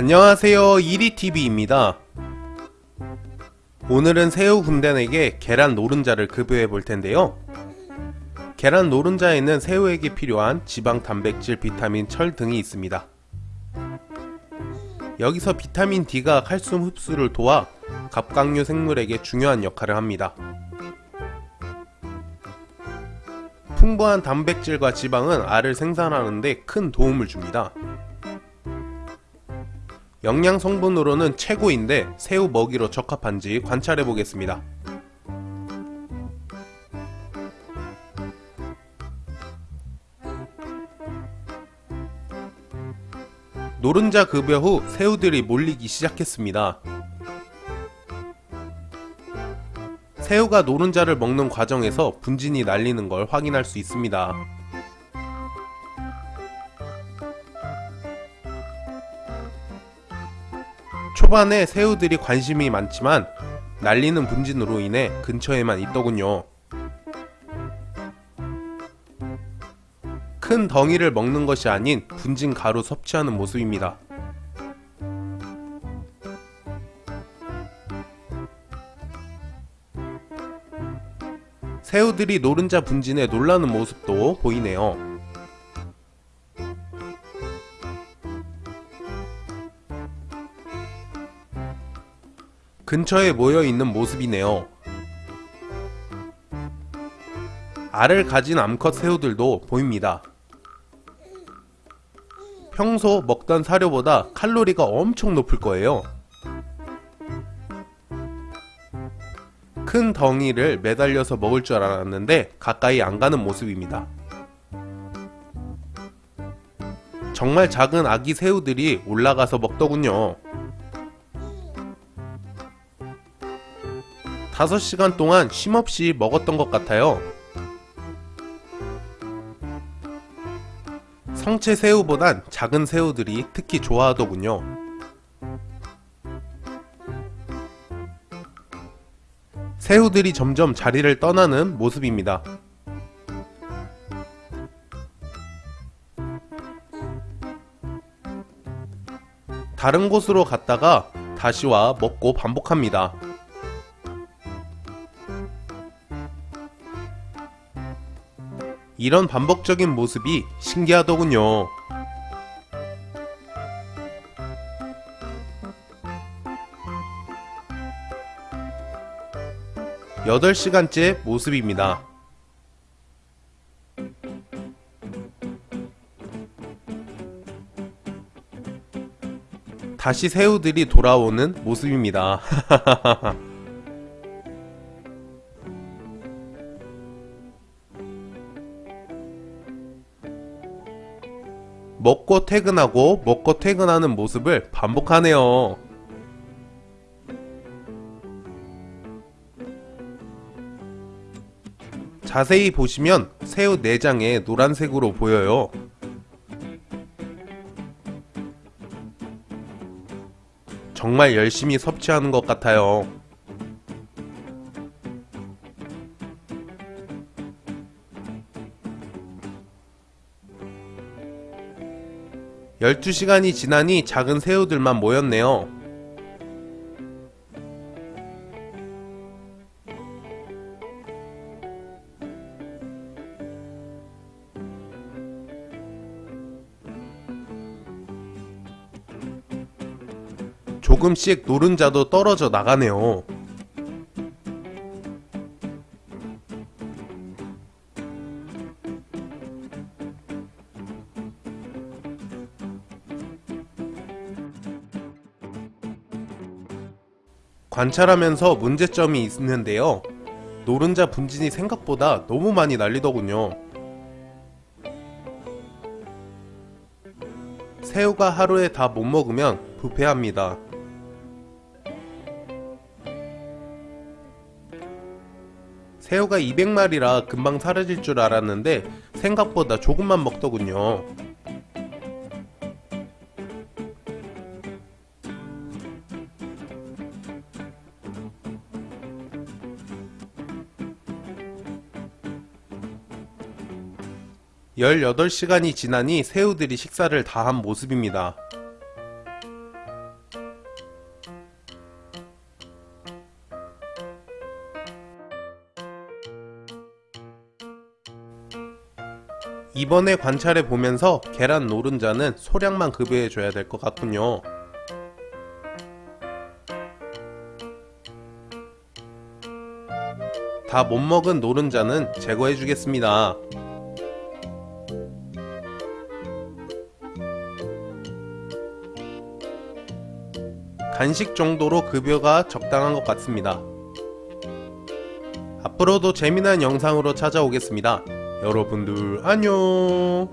안녕하세요. 이리TV입니다. 오늘은 새우 군단에게 계란 노른자를 급여해 볼 텐데요. 계란 노른자에는 새우에게 필요한 지방, 단백질, 비타민, 철 등이 있습니다. 여기서 비타민 D가 칼슘 흡수를 도와 갑각류 생물에게 중요한 역할을 합니다. 풍부한 단백질과 지방은 알을 생산하는데 큰 도움을 줍니다 영양 성분으로는 최고인데 새우 먹이로 적합한지 관찰해 보겠습니다. 노른자 급여 후 새우들이 몰리기 시작했습니다. 새우가 노른자를 먹는 과정에서 분진이 날리는 걸 확인할 수 있습니다. 초반에 새우들이 관심이 많지만 날리는 분진으로 인해 근처에만 있더군요. 큰 덩이를 먹는 것이 아닌 분진 가루 섭취하는 모습입니다. 새우들이 노른자 분진에 놀라는 모습도 보이네요. 근처에 모여 있는 모습이네요. 알을 가진 암컷 새우들도 보입니다. 평소 먹던 사료보다 칼로리가 엄청 높을 거예요. 큰 덩이를 매달려서 먹을 줄 알았는데 가까이 안 가는 모습입니다. 정말 작은 아기 새우들이 올라가서 먹더군요. 5시간 동안 쉼없이 먹었던 것 같아요. 성체 새우보단 작은 새우들이 특히 좋아하더군요. 새우들이 점점 자리를 떠나는 모습입니다. 다른 곳으로 갔다가 다시 와 먹고 반복합니다. 이런 반복적인 모습이 신기하더군요. 여덟 시간째 모습입니다. 다시 새우들이 돌아오는 모습입니다. 먹고 퇴근하고 먹고 퇴근하는 모습을 반복하네요. 자세히 보시면 새우 내장에 노란색으로 보여요. 정말 열심히 섭취하는 것 같아요. 12시간이 지나니 작은 새우들만 모였네요. 조금씩 노른자도 떨어져 나가네요. 관찰하면서 문제점이 있는데요. 노른자 분진이 생각보다 너무 많이 날리더군요. 새우가 하루에 다 못 먹으면 부패합니다. 새우가 200마리라 금방 사라질 줄 알았는데 생각보다 조금만 먹더군요. 18시간이 지나니 새우들이 식사를 다 한 모습입니다. 이번에 관찰해 보면서 계란 노른자는 소량만 급여해 줘야 될 것 같군요. 다 못 먹은 노른자는 제거해 주겠습니다. 간식 정도로 급여가 적당한 것 같습니다. 앞으로도 재미난 영상으로 찾아오겠습니다. 여러분들 안녕